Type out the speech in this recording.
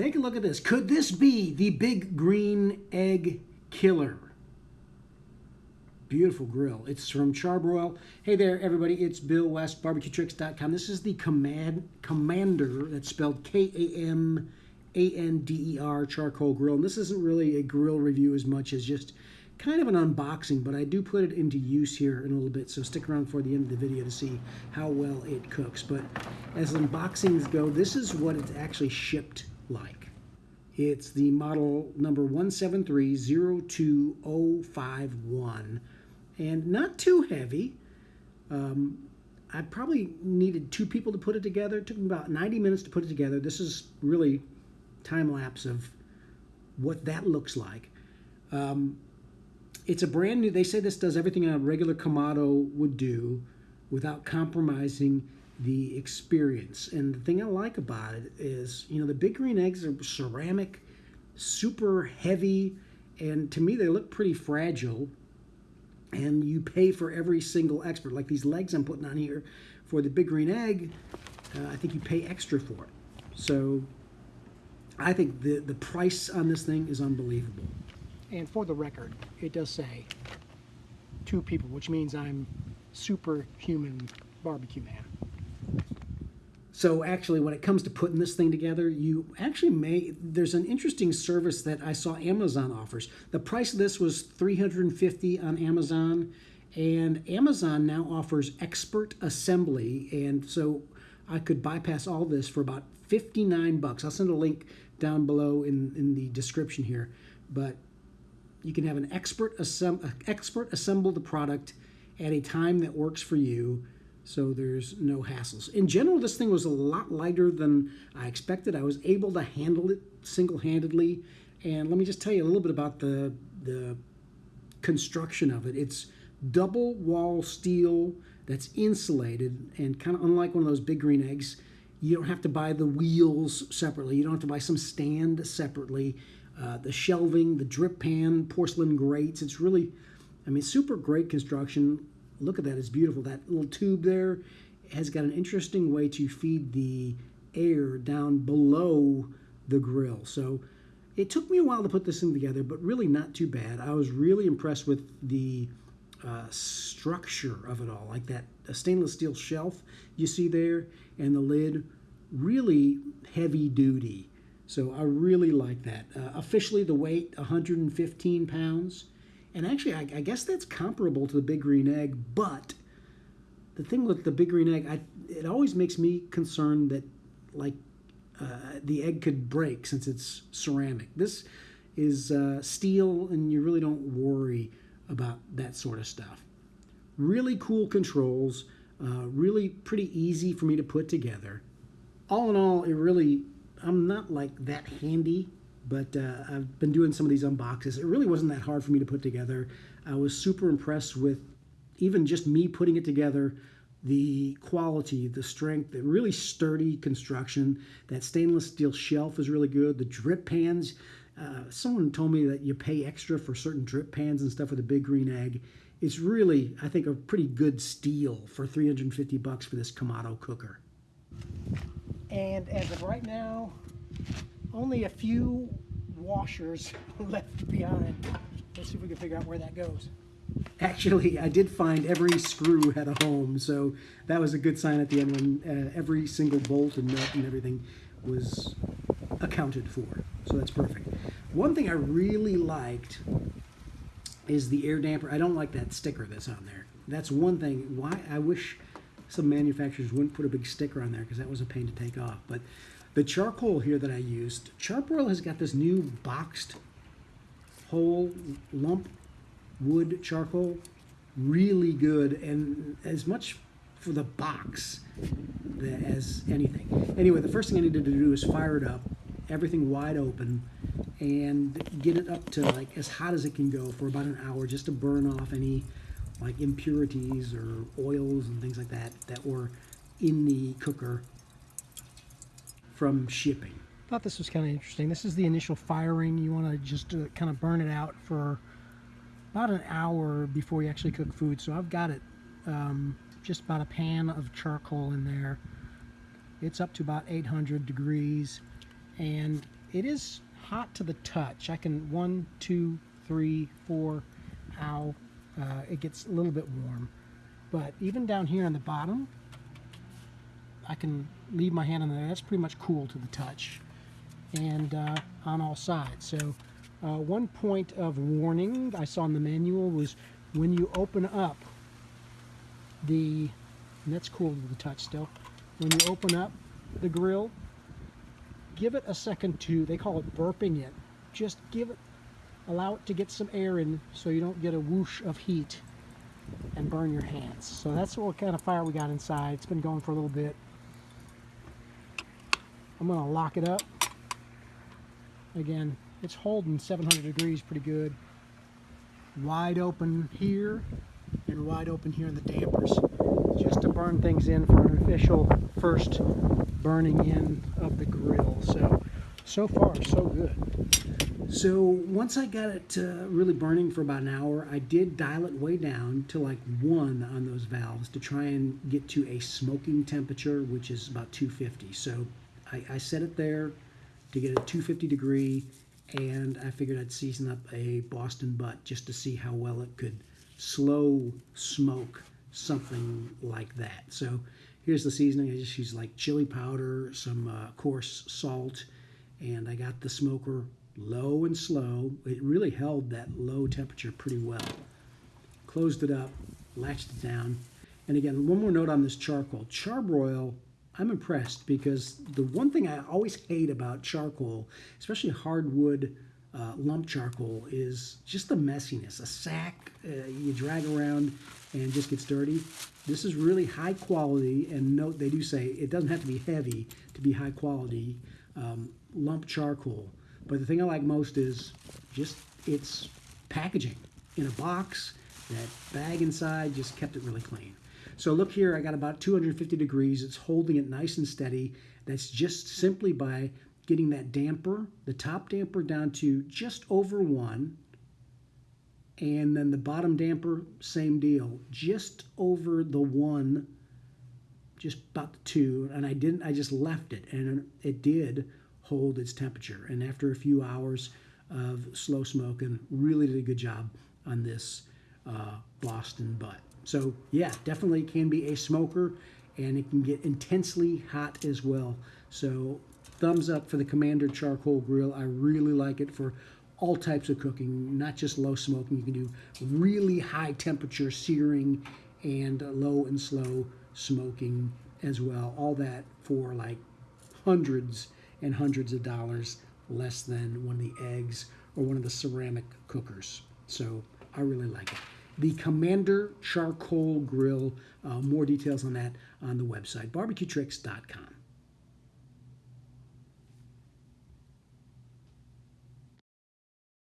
Take a look at this. Could this be the big green egg killer? Beautiful grill. It's from Char-Broil. Hey there, everybody. It's Bill West, barbecuetricks.com. This is the Command Kamander, that's spelled K-A-M-A-N-D-E-R charcoal grill. And this isn't really a grill review as much as just kind of an unboxing, but I do put it into use here in a little bit, so stick around for the end of the video to see how well it cooks. But as unboxings go, this is what it's actually shipped like. It's the model number 173-02051, and not too heavy. Um, I probably needed two people to put it together. It took me about 90 minutes to put it together. This is really time lapse of what that looks like. Um, it's a brand new, they say this does everything a regular Kamado would do without compromising the experience. And the thing I like about it is, you know, the big green eggs are ceramic, super heavy, and to me they look pretty fragile. And you pay for every single expert. Like these legs I'm putting on here for the big green egg, uh, I think you pay extra for it. So I think the, the price on this thing is unbelievable. And for the record, it does say two people, which means I'm superhuman barbecue man. So actually, when it comes to putting this thing together, you actually may, there's an interesting service that I saw Amazon offers. The price of this was 350 on Amazon, and Amazon now offers expert assembly, and so I could bypass all this for about 59 bucks. I'll send a link down below in, in the description here, but you can have an expert, assemb expert assemble the product at a time that works for you so there's no hassles. In general, this thing was a lot lighter than I expected. I was able to handle it single-handedly. And let me just tell you a little bit about the, the construction of it. It's double wall steel that's insulated and kind of unlike one of those big green eggs, you don't have to buy the wheels separately. You don't have to buy some stand separately. Uh, the shelving, the drip pan, porcelain grates. It's really, I mean, super great construction. Look at that, it's beautiful. That little tube there has got an interesting way to feed the air down below the grill. So it took me a while to put this thing together, but really not too bad. I was really impressed with the uh, structure of it all, like that stainless steel shelf you see there, and the lid, really heavy duty. So I really like that. Uh, officially, the weight 115 pounds, and actually, I, I, guess that's comparable to the big green egg. But the thing with the big green egg, I, it always makes me concerned that like uh, the egg could break since it's ceramic. This is uh, steel, and you really don't worry about that sort of stuff. Really cool controls. Uh, really pretty easy for me to put together. All in all, it really I'm not like that handy, but uh, I've been doing some of these unboxes. It really wasn't that hard for me to put together. I was super impressed with even just me putting it together, the quality, the strength, the really sturdy construction. That stainless steel shelf is really good. The drip pans, uh, someone told me that you pay extra for certain drip pans and stuff with a big green egg. It's really, I think, a pretty good steal for 350 bucks for this Kamado cooker. And as of right now, only a few washers left behind. Let's see if we can figure out where that goes. Actually, I did find every screw had a home, so that was a good sign at the end when uh, every single bolt and nut and everything was accounted for. So that's perfect. One thing I really liked is the air damper. I don't like that sticker that's on there. That's one thing. Why I wish some manufacturers wouldn't put a big sticker on there because that was a pain to take off. But the charcoal here that I used, Char-Broil has got this new boxed whole lump wood charcoal. Really good and as much for the box as anything. Anyway, the first thing I needed to do is fire it up, everything wide open, and get it up to like as hot as it can go for about an hour just to burn off any like impurities or oils and things like that that were in the cooker from shipping. Thought this was kind of interesting. This is the initial firing. You want to just uh, kind of burn it out for about an hour before you actually cook food. So I've got it um, just about a pan of charcoal in there. It's up to about 800 degrees and it is hot to the touch. I can one, two, three, four, ow. Uh, it gets a little bit warm. But even down here on the bottom, I can leave my hand on there. That's pretty much cool to the touch. And uh, on all sides. So uh, one point of warning I saw in the manual was when you open up the, that's cool to the touch still, when you open up the grill, give it a second to, they call it burping it. Just give it, allow it to get some air in so you don't get a whoosh of heat and burn your hands. So that's what kind of fire we got inside. It's been going for a little bit. I'm going to lock it up. Again, it's holding 700 degrees pretty good. Wide open here and wide open here in the dampers. Just to burn things in for an official first burning in of the grill. So, so far, so good. So once I got it uh, really burning for about an hour, I did dial it way down to like one on those valves to try and get to a smoking temperature, which is about 250. So I, I set it there to get a 250 degree, and I figured I'd season up a Boston butt just to see how well it could slow smoke something like that. So here's the seasoning. I just use like chili powder, some uh, coarse salt, and I got the smoker low and slow. It really held that low temperature pretty well. Closed it up, latched it down. And again, one more note on this charcoal. Char-Broil, I'm impressed because the one thing I always hate about charcoal, especially hardwood uh, lump charcoal, is just the messiness. A sack uh, you drag around and just gets dirty. This is really high quality, and note they do say it doesn't have to be heavy to be high quality um, lump charcoal. But the thing I like most is just its packaging in a box. That bag inside just kept it really clean. So look here, I got about 250 degrees. It's holding it nice and steady. That's just simply by getting that damper, the top damper down to just over one. And then the bottom damper, same deal, just over the one, just about the two. And I didn't, I just left it and it did hold its temperature. And after a few hours of slow smoking, really did a good job on this uh, Boston butt. So yeah, definitely can be a smoker and it can get intensely hot as well. So thumbs up for the Kamander Charcoal Grill. I really like it for all types of cooking, not just low smoking. You can do really high temperature searing and low and slow smoking as well. All that for like hundreds and hundreds of dollars less than one of the eggs or one of the ceramic cookers. So I really like it. The Kamander Charcoal Grill, uh, more details on that on the website, barbecuetricks.com.